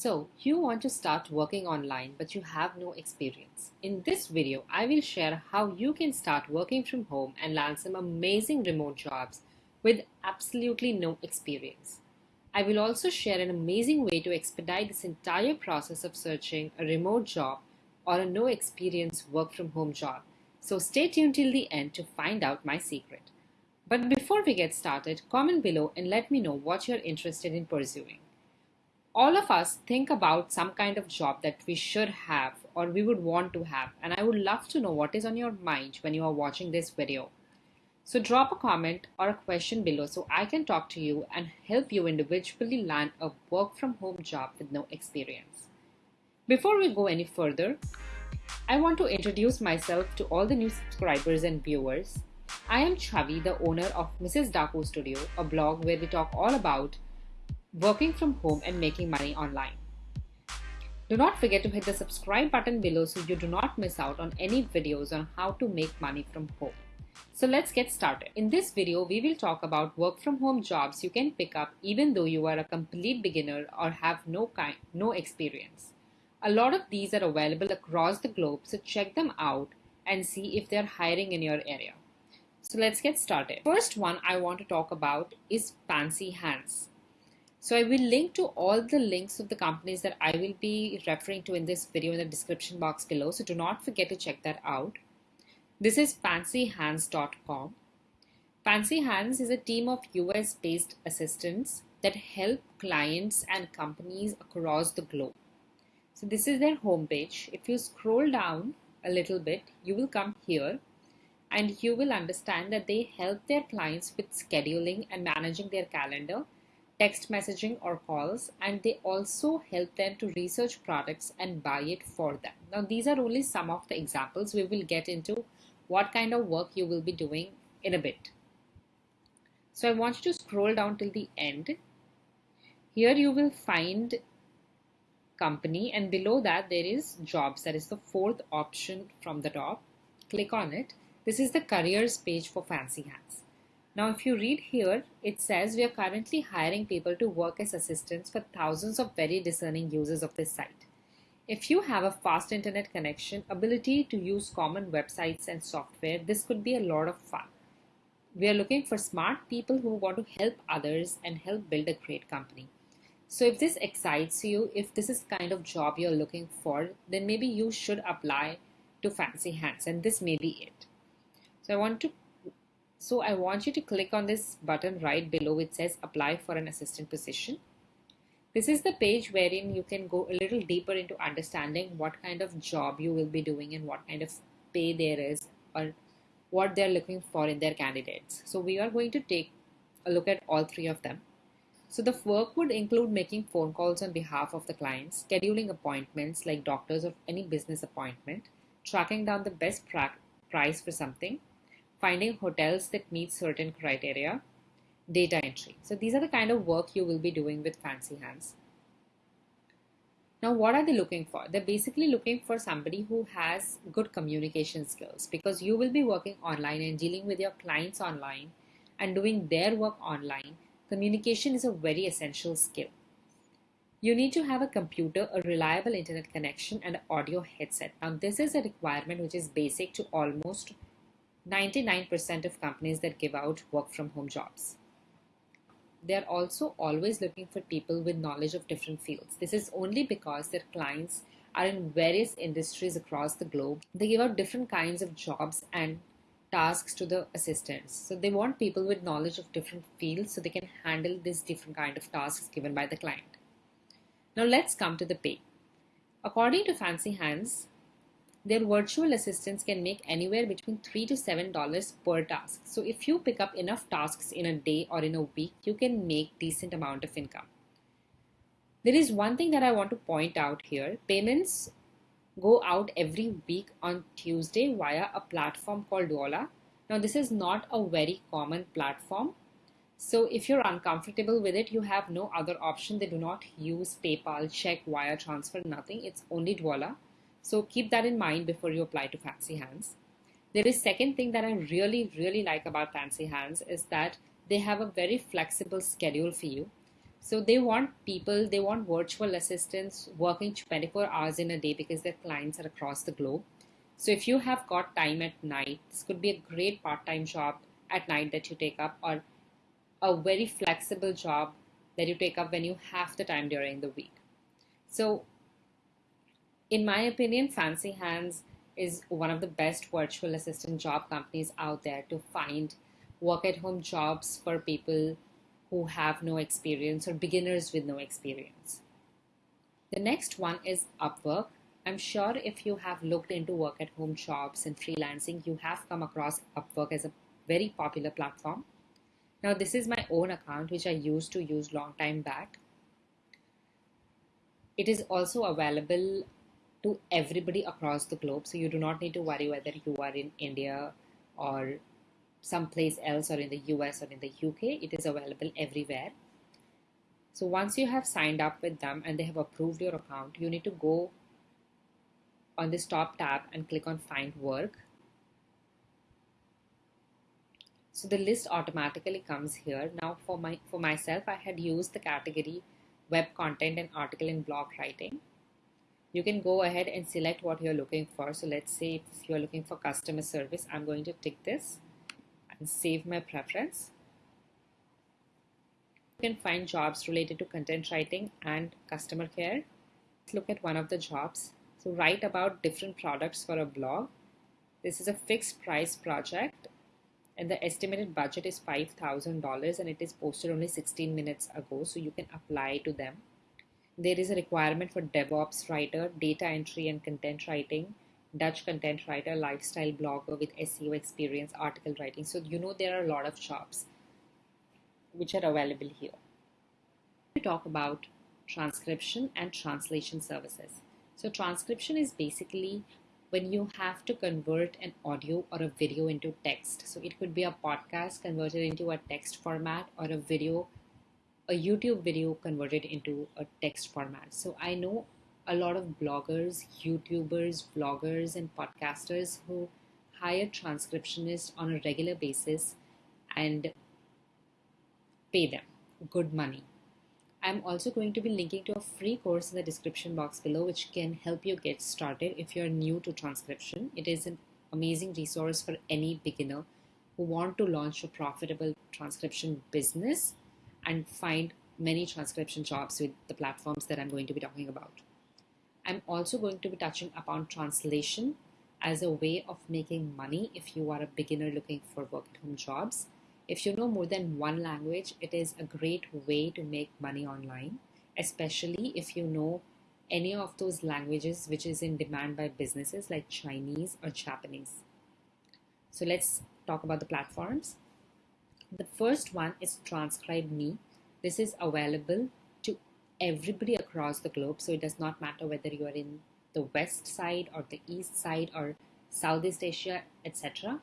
So, you want to start working online but you have no experience. In this video, I will share how you can start working from home and land some amazing remote jobs with absolutely no experience. I will also share an amazing way to expedite this entire process of searching a remote job or a no experience work from home job. So stay tuned till the end to find out my secret. But before we get started, comment below and let me know what you're interested in pursuing all of us think about some kind of job that we should have or we would want to have and I would love to know what is on your mind when you are watching this video. So drop a comment or a question below so I can talk to you and help you individually land a work from home job with no experience. Before we go any further, I want to introduce myself to all the new subscribers and viewers. I am Chavi, the owner of Mrs. Daku Studio, a blog where we talk all about working from home and making money online. Do not forget to hit the subscribe button below so you do not miss out on any videos on how to make money from home. So let's get started. In this video, we will talk about work from home jobs you can pick up even though you are a complete beginner or have no kind, no experience. A lot of these are available across the globe, so check them out and see if they're hiring in your area. So let's get started. First one I want to talk about is Fancy Hands. So I will link to all the links of the companies that I will be referring to in this video in the description box below. So do not forget to check that out. This is fancyhands.com. Fancy Hands is a team of US based assistants that help clients and companies across the globe. So this is their homepage. If you scroll down a little bit, you will come here and you will understand that they help their clients with scheduling and managing their calendar text messaging or calls and they also help them to research products and buy it for them. Now these are only some of the examples. We will get into what kind of work you will be doing in a bit. So I want you to scroll down till the end. Here you will find company and below that there is jobs that is the fourth option from the top. Click on it. This is the careers page for Fancy Hands. Now, if you read here, it says we are currently hiring people to work as assistants for thousands of very discerning users of this site. If you have a fast internet connection, ability to use common websites and software, this could be a lot of fun. We are looking for smart people who want to help others and help build a great company. So if this excites you, if this is kind of job you're looking for, then maybe you should apply to Fancy Hands and this may be it. So I want to so I want you to click on this button right below which says apply for an assistant position. This is the page wherein you can go a little deeper into understanding what kind of job you will be doing and what kind of pay there is or what they're looking for in their candidates. So we are going to take a look at all three of them. So the work would include making phone calls on behalf of the clients, scheduling appointments like doctors or any business appointment, tracking down the best price for something, finding hotels that meet certain criteria, data entry. So these are the kind of work you will be doing with Fancy Hands. Now, what are they looking for? They're basically looking for somebody who has good communication skills because you will be working online and dealing with your clients online and doing their work online. Communication is a very essential skill. You need to have a computer, a reliable internet connection, and an audio headset. Now, this is a requirement which is basic to almost 99% of companies that give out work from home jobs. They are also always looking for people with knowledge of different fields. This is only because their clients are in various industries across the globe. They give out different kinds of jobs and tasks to the assistants. So they want people with knowledge of different fields so they can handle these different kind of tasks given by the client. Now let's come to the pay. According to Fancy Hands, their virtual assistants can make anywhere between 3 to 7 dollars per task. So if you pick up enough tasks in a day or in a week, you can make decent amount of income. There is one thing that I want to point out here. Payments go out every week on Tuesday via a platform called Dwolla. Now this is not a very common platform. So if you're uncomfortable with it, you have no other option. They do not use PayPal, check, wire transfer, nothing. It's only Dwolla. So keep that in mind before you apply to Fancy Hands. There is second thing that I really, really like about Fancy Hands is that they have a very flexible schedule for you. So they want people, they want virtual assistants working 24 hours in a day because their clients are across the globe. So if you have got time at night, this could be a great part-time job at night that you take up or a very flexible job that you take up when you have the time during the week. So in my opinion, Fancy Hands is one of the best virtual assistant job companies out there to find work at home jobs for people who have no experience or beginners with no experience. The next one is Upwork. I'm sure if you have looked into work at home jobs and freelancing, you have come across Upwork as a very popular platform. Now, this is my own account, which I used to use long time back. It is also available to everybody across the globe. So you do not need to worry whether you are in India or someplace else or in the US or in the UK. It is available everywhere. So once you have signed up with them and they have approved your account, you need to go on this top tab and click on find work. So the list automatically comes here. Now for my for myself, I had used the category web content and article and blog writing you can go ahead and select what you're looking for. So let's say if you're looking for customer service, I'm going to tick this and save my preference. You can find jobs related to content writing and customer care. Let's look at one of the jobs. So write about different products for a blog. This is a fixed price project and the estimated budget is $5,000 and it is posted only 16 minutes ago. So you can apply to them there is a requirement for DevOps writer, data entry and content writing, Dutch content writer, lifestyle blogger with SEO experience, article writing. So you know there are a lot of jobs which are available here. We talk about transcription and translation services. So transcription is basically when you have to convert an audio or a video into text. So it could be a podcast converted into a text format or a video a YouTube video converted into a text format. So I know a lot of bloggers, YouTubers, vloggers, and podcasters who hire transcriptionists on a regular basis and pay them good money. I'm also going to be linking to a free course in the description box below, which can help you get started if you're new to transcription. It is an amazing resource for any beginner who want to launch a profitable transcription business and find many transcription jobs with the platforms that I'm going to be talking about. I'm also going to be touching upon translation as a way of making money if you are a beginner looking for work at home jobs. If you know more than one language, it is a great way to make money online, especially if you know any of those languages which is in demand by businesses like Chinese or Japanese. So let's talk about the platforms. The first one is Transcribe Me. This is available to everybody across the globe. So it does not matter whether you are in the west side or the east side or Southeast Asia, etc.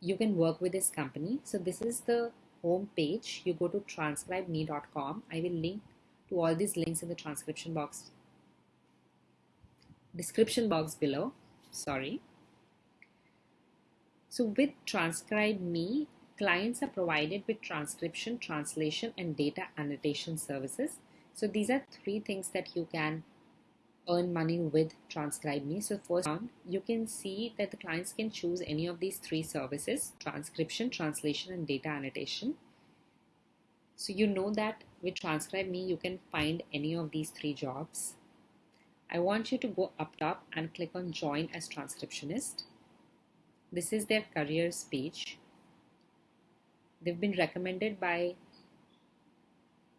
You can work with this company. So this is the home page. You go to transcribeme.com. I will link to all these links in the transcription box description box below. Sorry. So with Transcribe Me, clients are provided with transcription, translation, and data annotation services. So these are three things that you can earn money with Transcribe Me. So first round, you can see that the clients can choose any of these three services, transcription, translation, and data annotation. So you know that with Transcribe Me, you can find any of these three jobs. I want you to go up top and click on join as transcriptionist. This is their careers page. They've been recommended by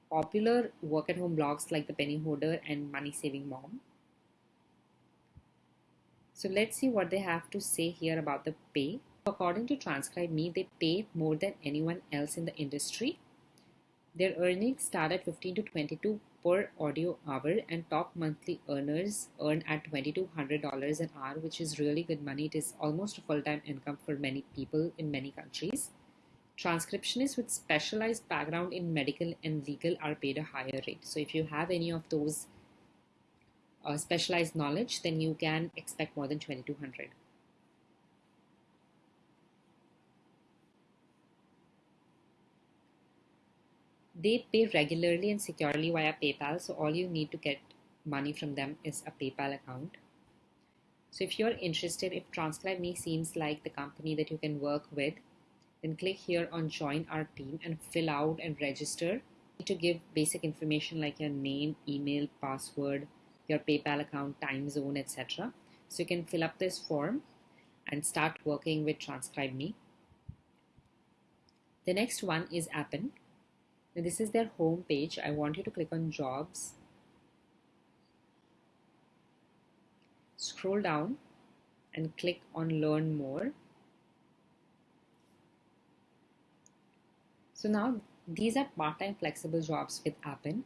popular work at home blogs like The Penny Hoarder and Money Saving Mom. So let's see what they have to say here about the pay. According to Transcribe Me, they pay more than anyone else in the industry. Their earnings start at 15 to 22 per audio hour and top monthly earners earn at $2200 an hour which is really good money. It is almost a full-time income for many people in many countries. Transcriptionists with specialized background in medical and legal are paid a higher rate. So if you have any of those uh, specialized knowledge, then you can expect more than 2200. They pay regularly and securely via PayPal, so all you need to get money from them is a PayPal account. So if you're interested, if Transcribe Me seems like the company that you can work with, then click here on join our team and fill out and register to give basic information like your name, email, password, your PayPal account, time zone, etc. So you can fill up this form and start working with Transcribe Me. The next one is Appen. Now this is their home page. I want you to click on jobs scroll down and click on learn more. So now these are part-time flexible jobs with Appen.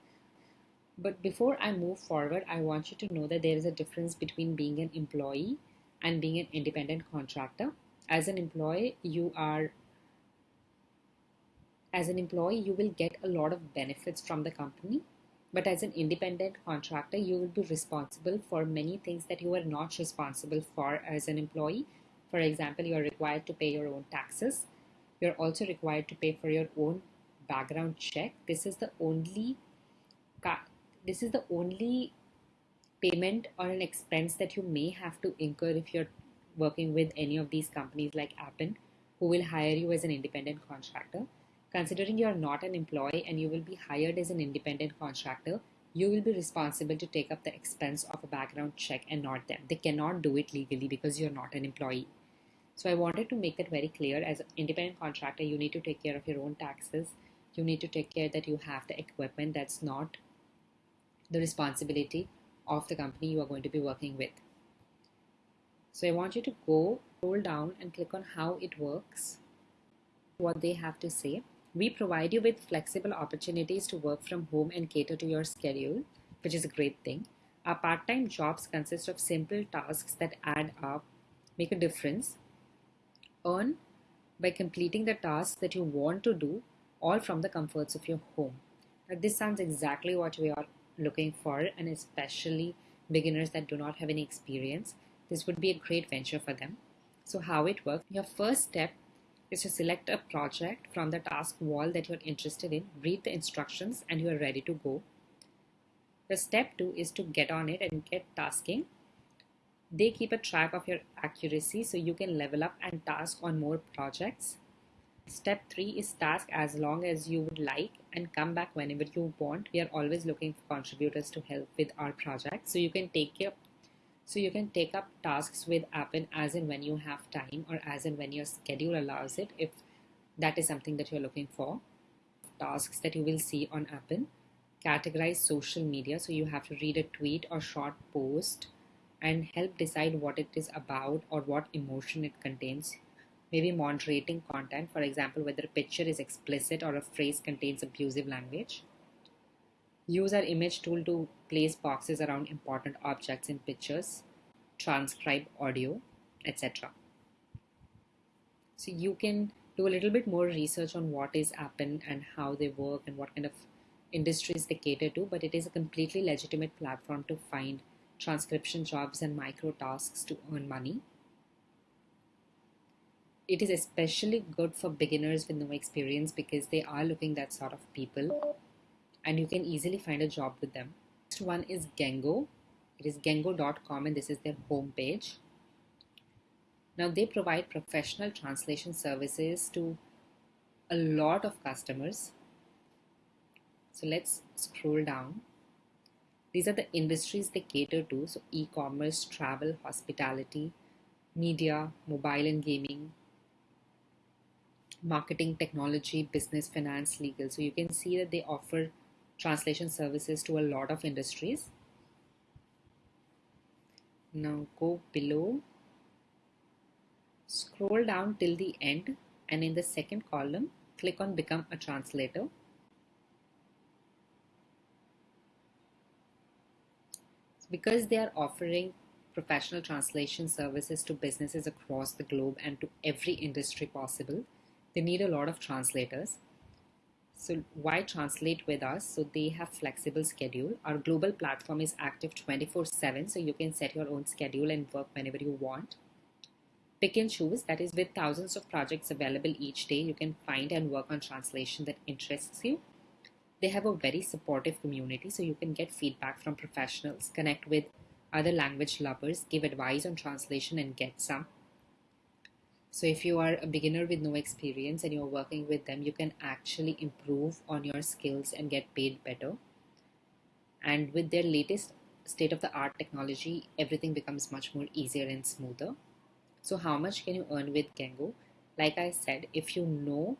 But before I move forward, I want you to know that there is a difference between being an employee and being an independent contractor. As an employee, you are as an employee, you will get a lot of benefits from the company but as an independent contractor, you will be responsible for many things that you are not responsible for as an employee. For example, you are required to pay your own taxes. You're also required to pay for your own background check. This is the only this is the only payment or an expense that you may have to incur if you're working with any of these companies like Appen, who will hire you as an independent contractor. Considering you are not an employee and you will be hired as an independent contractor, you will be responsible to take up the expense of a background check and not them. They cannot do it legally because you're not an employee. So I wanted to make it very clear as an independent contractor, you need to take care of your own taxes. You need to take care that you have the equipment that's not the responsibility of the company you are going to be working with. So I want you to go, scroll down and click on how it works, what they have to say. We provide you with flexible opportunities to work from home and cater to your schedule, which is a great thing. Our part time jobs consist of simple tasks that add up, make a difference, earn by completing the tasks that you want to do, all from the comforts of your home. Now, this sounds exactly what we are looking for, and especially beginners that do not have any experience. This would be a great venture for them. So, how it works your first step is to select a project from the task wall that you're interested in, read the instructions, and you are ready to go. The step two is to get on it and get tasking. They keep a track of your accuracy so you can level up and task on more projects. Step three is task as long as you would like and come back whenever you want. We are always looking for contributors to help with our project. So you can take care so you can take up tasks with Appen as and when you have time or as and when your schedule allows it if that is something that you're looking for. Tasks that you will see on Appen. Categorize social media. So you have to read a tweet or short post and help decide what it is about or what emotion it contains. Maybe moderating content, for example, whether a picture is explicit or a phrase contains abusive language. Use our image tool to place boxes around important objects in pictures, transcribe audio, etc. So you can do a little bit more research on what is Appen and how they work and what kind of industries they cater to, but it is a completely legitimate platform to find transcription jobs and micro tasks to earn money. It is especially good for beginners with no experience because they are looking that sort of people and you can easily find a job with them. Next one is Gengo. It is gengo.com and this is their homepage. Now they provide professional translation services to a lot of customers. So let's scroll down. These are the industries they cater to. So e-commerce, travel, hospitality, media, mobile and gaming, marketing, technology, business, finance, legal. So you can see that they offer translation services to a lot of industries. Now go below, scroll down till the end and in the second column, click on become a translator. Because they are offering professional translation services to businesses across the globe and to every industry possible, they need a lot of translators. So why translate with us? So they have flexible schedule. Our global platform is active 24 7. So you can set your own schedule and work whenever you want. Pick and choose. That is with thousands of projects available each day. You can find and work on translation that interests you. They have a very supportive community, so you can get feedback from professionals, connect with other language lovers, give advice on translation, and get some. So, if you are a beginner with no experience and you're working with them, you can actually improve on your skills and get paid better. And with their latest state of the art technology, everything becomes much more easier and smoother. So, how much can you earn with Gengo? Like I said, if you know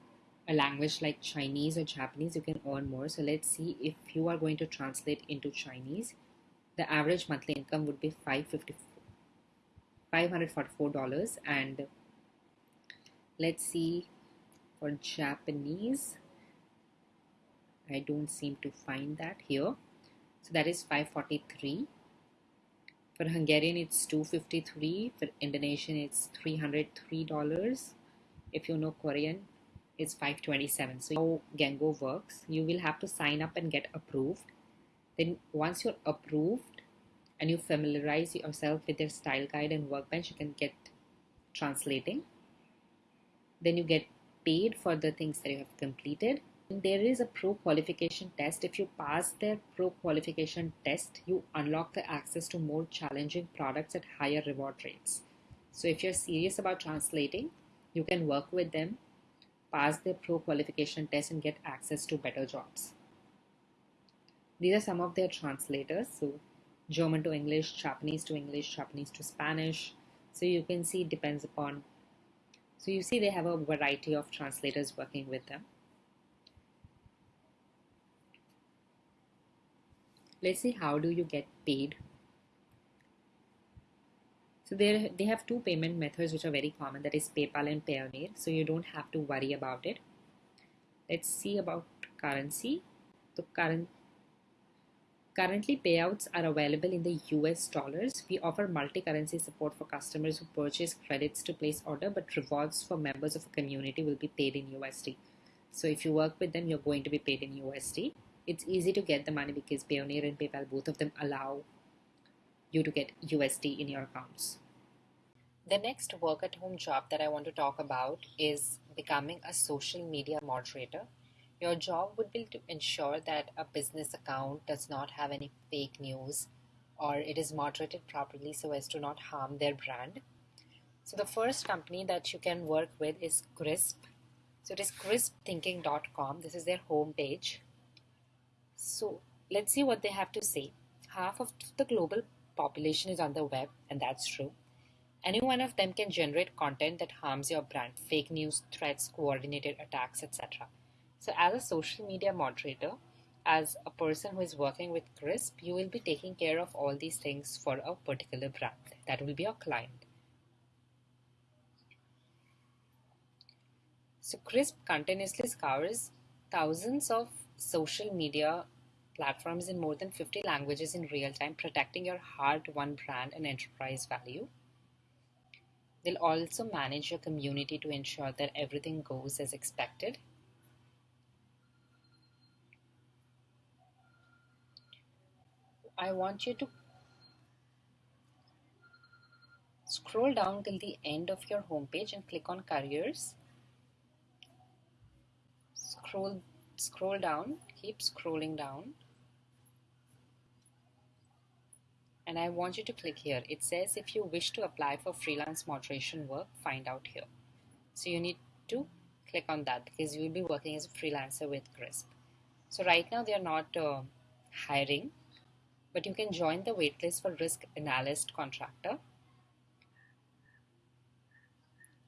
a language like Chinese or Japanese, you can earn more. So, let's see if you are going to translate into Chinese, the average monthly income would be $544 and let's see for Japanese I don't seem to find that here. So that is 543 for Hungarian it's 253 for Indonesian it's $303 if you know Korean it's 527 so how Gengo works you will have to sign up and get approved then once you're approved and you familiarize yourself with their style guide and workbench, you can get translating. Then you get paid for the things that you have completed. And there is a pro qualification test. If you pass their pro qualification test, you unlock the access to more challenging products at higher reward rates. So if you're serious about translating, you can work with them, pass their pro qualification test, and get access to better jobs. These are some of their translators. So German to English, Japanese to English, Japanese to Spanish. So you can see it depends upon. So you see they have a variety of translators working with them. Let's see how do you get paid. So they they have two payment methods which are very common that is PayPal and Payoneer. So you don't have to worry about it. Let's see about currency. The current Currently, payouts are available in the US dollars. We offer multi currency support for customers who purchase credits to place order, but rewards for members of a community will be paid in USD. So, if you work with them, you're going to be paid in USD. It's easy to get the money because Payoneer and PayPal, both of them allow you to get USD in your accounts. The next work at home job that I want to talk about is becoming a social media moderator your job would be to ensure that a business account does not have any fake news or it is moderated properly so as to not harm their brand. So, the first company that you can work with is Crisp. So, it is crispthinking.com. This is their homepage. So, let's see what they have to say. Half of the global population is on the web, and that's true. Any one of them can generate content that harms your brand, fake news, threats, coordinated attacks, etc. So, as a social media moderator, as a person who is working with Crisp, you will be taking care of all these things for a particular brand. That will be your client. So, Crisp continuously scours thousands of social media platforms in more than 50 languages in real time, protecting your hard won brand and enterprise value. They'll also manage your community to ensure that everything goes as expected I want you to scroll down till the end of your homepage and click on careers. Scroll scroll down, keep scrolling down. And I want you to click here. It says if you wish to apply for freelance moderation work, find out here. So you need to click on that because you will be working as a freelancer with Crisp. So right now they are not uh, hiring but you can join the waitlist for risk analyst contractor.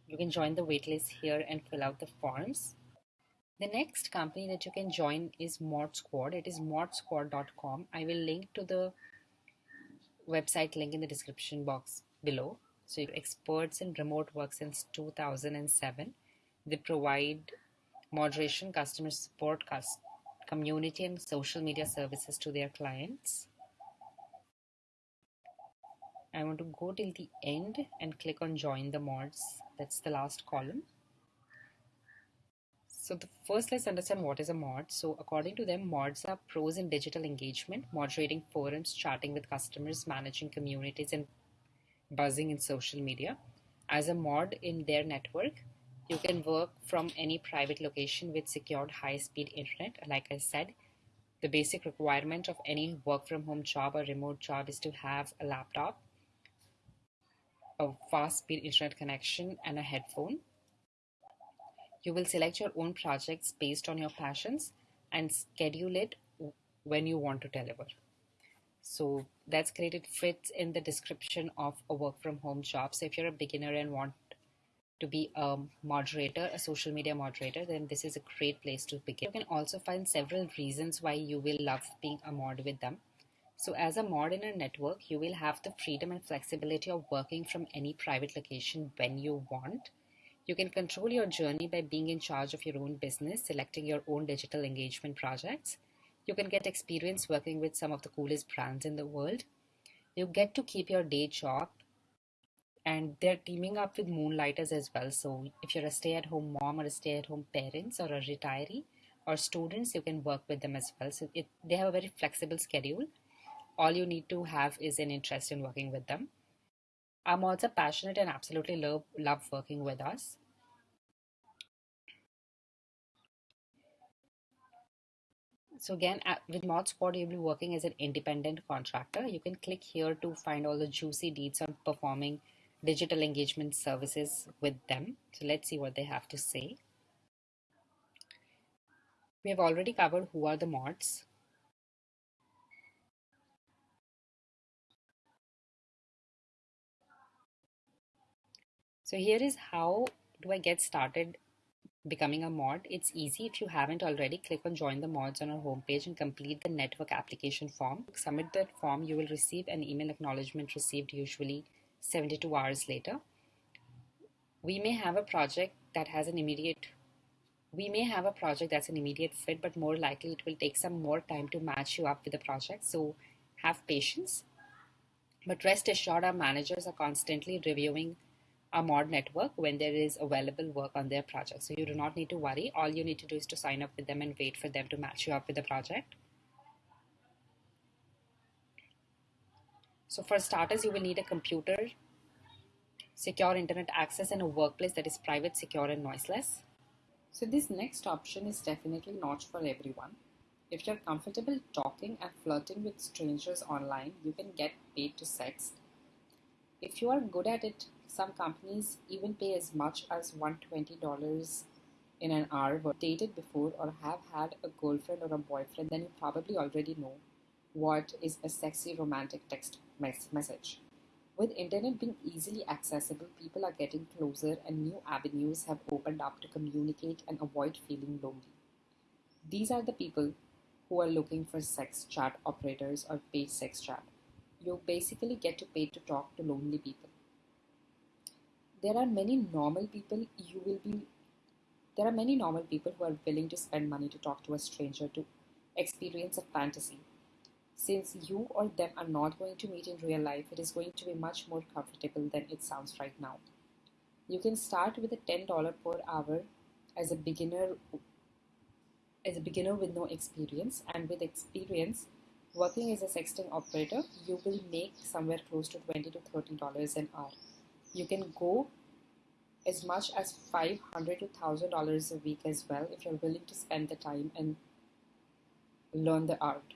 You can join the waitlist here and fill out the forms. The next company that you can join is Mod Squad. It is modsquad.com. I will link to the website link in the description box below. So, experts in remote work since 2007. They provide moderation, customer support, community, and social media services to their clients. I want to go till the end and click on join the mods. That's the last column. So the first let's understand what is a mod. So according to them, mods are pros in digital engagement, moderating forums, chatting with customers, managing communities and buzzing in social media. As a mod in their network, you can work from any private location with secured high-speed internet. Like I said, the basic requirement of any work from home job or remote job is to have a laptop, a fast speed internet connection, and a headphone. You will select your own projects based on your passions and schedule it when you want to deliver. So that's great. It fits in the description of a work from home job. So if you're a beginner and want to be a moderator, a social media moderator, then this is a great place to begin. You can also find several reasons why you will love being a mod with them. So as a mod in a network, you will have the freedom and flexibility of working from any private location when you want. You can control your journey by being in charge of your own business, selecting your own digital engagement projects. You can get experience working with some of the coolest brands in the world. You get to keep your day job and they're teaming up with moonlighters as well. So if you're a stay-at-home mom or a stay-at-home parents or a retiree or students, you can work with them as well. So it, they have a very flexible schedule. All you need to have is an interest in working with them. I'm also passionate and absolutely love love working with us. So again, uh, with Mod Squad, you'll be working as an independent contractor. You can click here to find all the juicy deeds on performing digital engagement services with them. So let's see what they have to say. We have already covered who are the mods. So here is how do I get started becoming a mod. It's easy if you haven't already. Click on join the mods on our homepage and complete the network application form. Submit that form. You will receive an email acknowledgement received usually 72 hours later. We may have a project that has an immediate we may have a project that's an immediate fit, but more likely it will take some more time to match you up with the project. So have patience. But rest assured, our managers are constantly reviewing our mod network when there is available work on their project. So you do not need to worry. All you need to do is to sign up with them and wait for them to match you up with the project. So for starters, you will need a computer, secure internet access, and a workplace that is private, secure, and noiseless. So this next option is definitely not for everyone. If you're comfortable talking and flirting with strangers online, you can get paid to sext. If you are good at it, some companies even pay as much as $120 in an hour were dated before or have had a girlfriend or a boyfriend, then you probably already know what is a sexy romantic text message. With internet being easily accessible, people are getting closer and new avenues have opened up to communicate and avoid feeling lonely. These are the people who are looking for sex chat operators or paid sex chat. You basically get to pay to talk to lonely people there are many normal people you will be there are many normal people who are willing to spend money to talk to a stranger to experience a fantasy. Since you or them are not going to meet in real life it is going to be much more comfortable than it sounds right now. You can start with a $10 per hour as a beginner as a beginner with no experience and with experience working as a sexting operator you will make somewhere close to 20 to 30 dollars an hour you can go as much as 500 to 1000 dollars a week as well if you're willing to spend the time and learn the art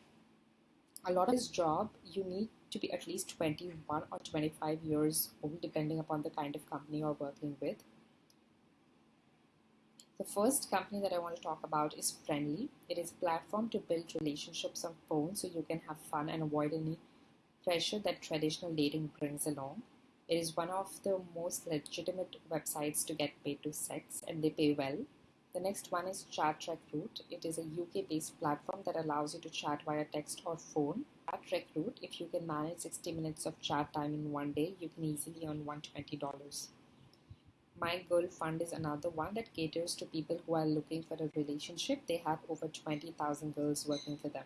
a lot of this job you need to be at least 21 or 25 years old depending upon the kind of company you're working with the first company that I want to talk about is Friendly. It is a platform to build relationships on phone so you can have fun and avoid any pressure that traditional dating brings along. It is one of the most legitimate websites to get paid to sex, and they pay well. The next one is Chat Recruit. It is a UK based platform that allows you to chat via text or phone. Chat Recruit, if you can manage 60 minutes of chat time in one day, you can easily earn $120. My Girl Fund is another one that caters to people who are looking for a relationship. They have over 20,000 girls working for them.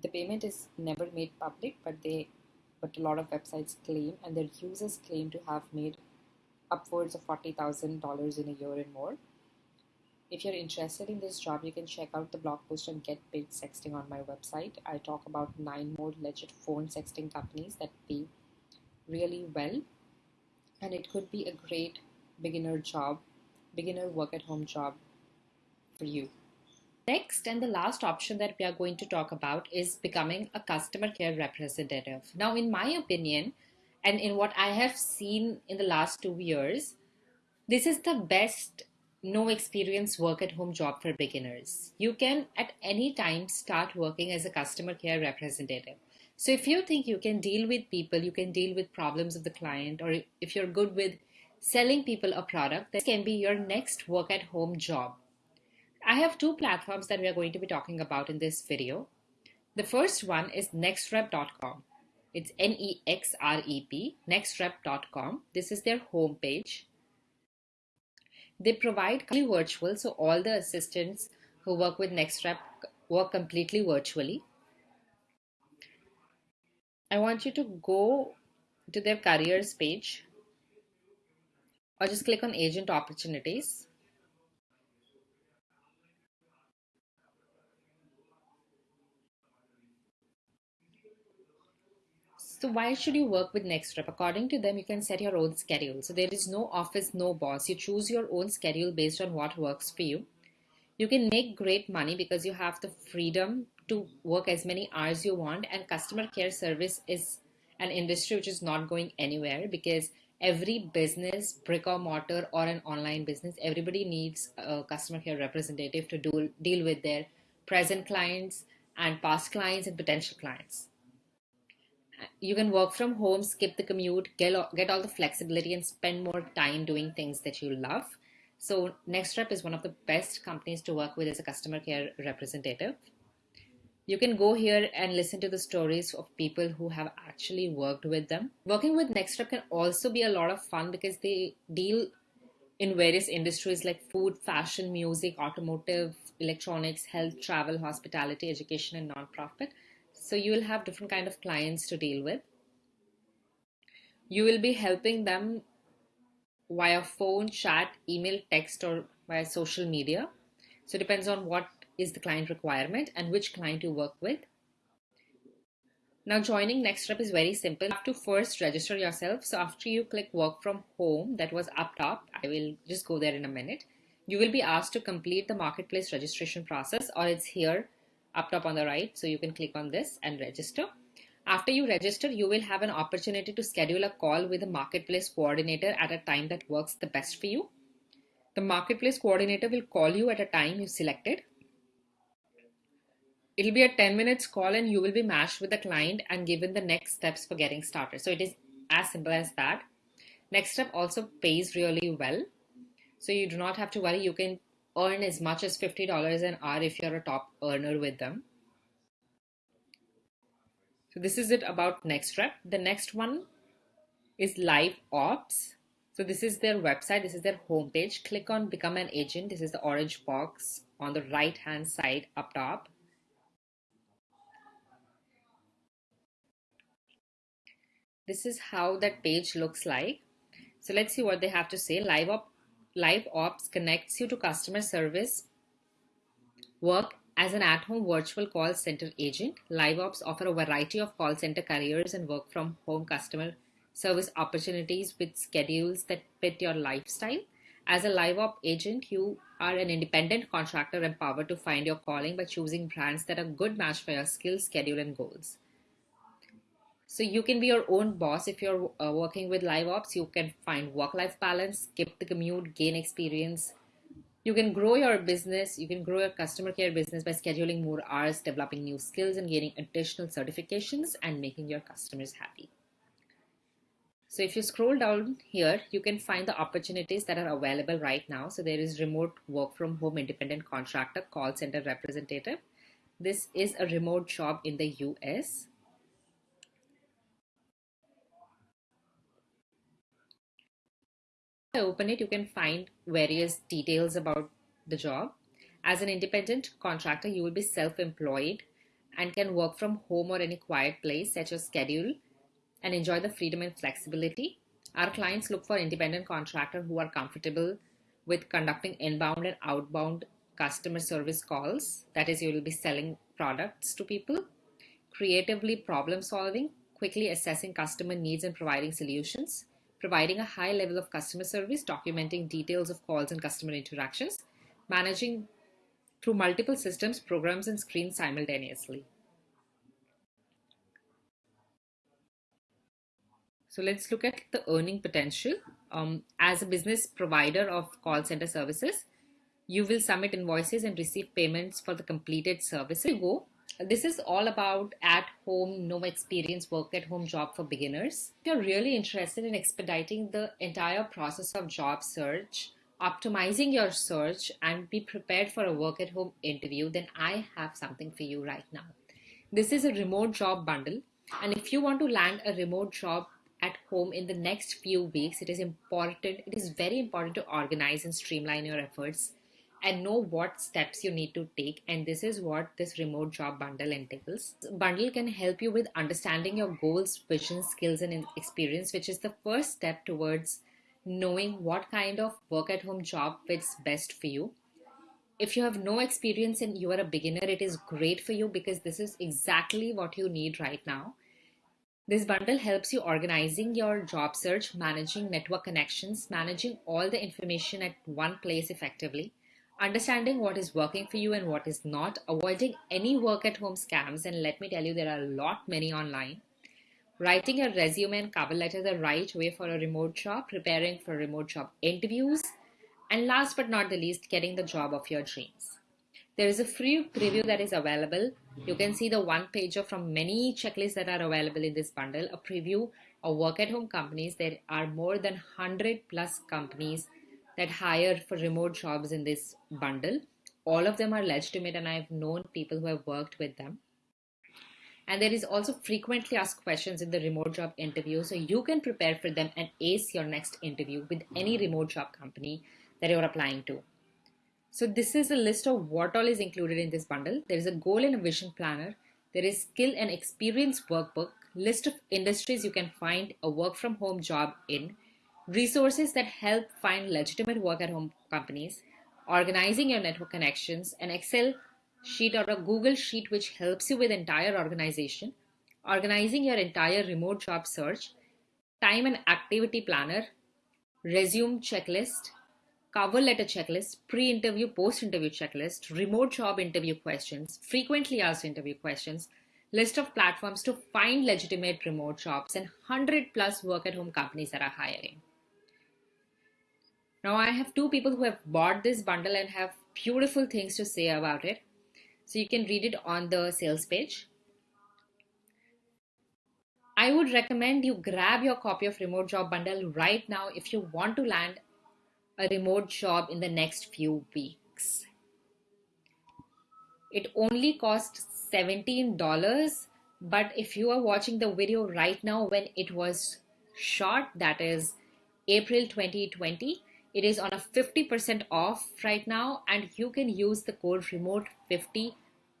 The payment is never made public, but they but a lot of websites claim and their users claim to have made upwards of $40,000 in a year and more. If you're interested in this job, you can check out the blog post on Get Paid Sexting on my website. I talk about nine more legit phone sexting companies that pay really well, and it could be a great beginner job, beginner work at home job for you. Next and the last option that we are going to talk about is becoming a customer care representative. Now, in my opinion, and in what I have seen in the last two years, this is the best no experience work at home job for beginners. You can at any time start working as a customer care representative. So if you think you can deal with people, you can deal with problems of the client, or if you're good with selling people a product, this can be your next work at home job. I have two platforms that we are going to be talking about in this video. The first one is nexrep.com. It's N E X R E P, nexrep.com. This is their homepage. They provide completely virtual, so all the assistants who work with NexRep work completely virtually. I want you to go to their careers page or just click on agent opportunities. So why should you work with NexRep? According to them, you can set your own schedule. So there is no office, no boss. You choose your own schedule based on what works for you. You can make great money because you have the freedom to work as many hours you want and customer care service is an industry which is not going anywhere because every business brick or mortar or an online business everybody needs a customer care representative to do, deal with their present clients and past clients and potential clients you can work from home, skip the commute, get, get all the flexibility and spend more time doing things that you love. So NexRep is one of the best companies to work with as a customer care representative. You can go here and listen to the stories of people who have actually worked with them. Working with NexRep can also be a lot of fun because they deal in various industries like food, fashion, music, automotive, electronics, health, travel, hospitality, education, and nonprofit. So you will have different kind of clients to deal with. You will be helping them via phone, chat, email, text, or via social media. So it depends on what is the client requirement and which client you work with. Now joining NexRep is very simple. You have to first register yourself. So after you click work from home, that was up top, I will just go there in a minute. You will be asked to complete the marketplace registration process or it's here up top on the right. So you can click on this and register. After you register, you will have an opportunity to schedule a call with a marketplace coordinator at a time that works the best for you. The marketplace coordinator will call you at a time you selected. It'll be a 10 minutes call and you will be matched with the client and given the next steps for getting started. So it is as simple as that. NexRep also pays really well. So you do not have to worry. You can earn as much as $50 an hour if you're a top earner with them. So this is it about NexRep. The next one is Live Ops. So this is their website. This is their homepage. Click on Become an Agent. This is the orange box on the right hand side up top. This is how that page looks like. So let's see what they have to say. Live Ops Live Ops connects you to customer service work as an at-home virtual call center agent. Live Ops offer a variety of call center careers and work from home customer service opportunities with schedules that fit your lifestyle. As a live op agent, you are an independent contractor empowered to find your calling by choosing brands that are good match for your skills, schedule, and goals. So you can be your own boss if you're uh, working with live ops. You can find work-life balance, skip the commute, gain experience. You can grow your business. You can grow your customer care business by scheduling more hours, developing new skills, and gaining additional certifications and making your customers happy. So if you scroll down here, you can find the opportunities that are available right now. So there is remote work from home independent contractor, call center representative. This is a remote job in the US. I open it, you can find various details about the job. As an independent contractor, you will be self-employed and can work from home or any quiet place, set your schedule, and enjoy the freedom and flexibility. Our clients look for independent contractors who are comfortable with conducting inbound and outbound customer service calls. That is, you will be selling products to people, creatively problem solving, quickly assessing customer needs and providing solutions, providing a high level of customer service, documenting details of calls and customer interactions, managing through multiple systems, programs, and screens simultaneously. So let's look at the earning potential. Um, as a business provider of call center services, you will submit invoices and receive payments for the completed services. Go. This is all about at home, no experience, work at home job for beginners. If you're really interested in expediting the entire process of job search, optimizing your search, and be prepared for a work at home interview, then I have something for you right now. This is a remote job bundle. And if you want to land a remote job at home in the next few weeks, it is important, it is very important to organize and streamline your efforts and know what steps you need to take and this is what this remote job bundle entails. Bundle can help you with understanding your goals vision skills and experience which is the first step towards knowing what kind of work at home job fits best for you. If you have no experience and you are a beginner it is great for you because this is exactly what you need right now. This bundle helps you organizing your job search managing network connections managing all the information at one place effectively understanding what is working for you and what is not, avoiding any work at home scams, and let me tell you, there are a lot many online. Writing a resume and cover letter the right way for a remote job, preparing for remote job interviews, and last but not the least, getting the job of your dreams. There is a free preview that is available. You can see the one pager from many checklists that are available in this bundle. A preview of work at home companies. There are more than 100 plus companies that hire for remote jobs in this bundle. All of them are legitimate, and I've known people who have worked with them. And there is also frequently asked questions in the remote job interview, so you can prepare for them and ace your next interview with any remote job company that you're applying to. So, this is a list of what all is included in this bundle. There is a goal and a vision planner, there is skill and experience workbook, list of industries you can find a work from home job in, resources that help find legitimate work at home companies, organizing your network connections, an Excel sheet or a Google sheet which helps you with entire organization, organizing your entire remote job search, time and activity planner, resume checklist, cover letter checklist, pre-interview, post-interview checklist, remote job interview questions, frequently asked interview questions, list of platforms to find legitimate remote jobs and 100 plus work at home companies that are hiring. Now I have two people who have bought this bundle and have beautiful things to say about it. So you can read it on the sales page. I would recommend you grab your copy of Remote Job Bundle right now if you want to land a remote job in the next few weeks. It only costs $17, but if you are watching the video right now when it was shot, that is April 2020, it is on a 50% off right now and you can use the code remote50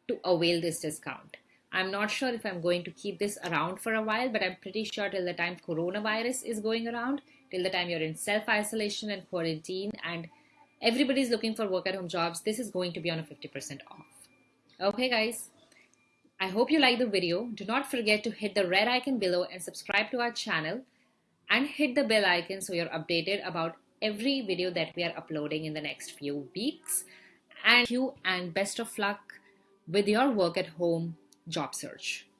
to avail this discount. I'm not sure if I'm going to keep this around for a while, but I'm pretty sure till the time coronavirus is going around, till the time you're in self-isolation and quarantine and everybody's looking for work at home jobs, this is going to be on a 50% off. Okay guys, I hope you like the video. Do not forget to hit the red icon below and subscribe to our channel and hit the bell icon so you're updated about every video that we are uploading in the next few weeks. And you and best of luck with your work at home job search.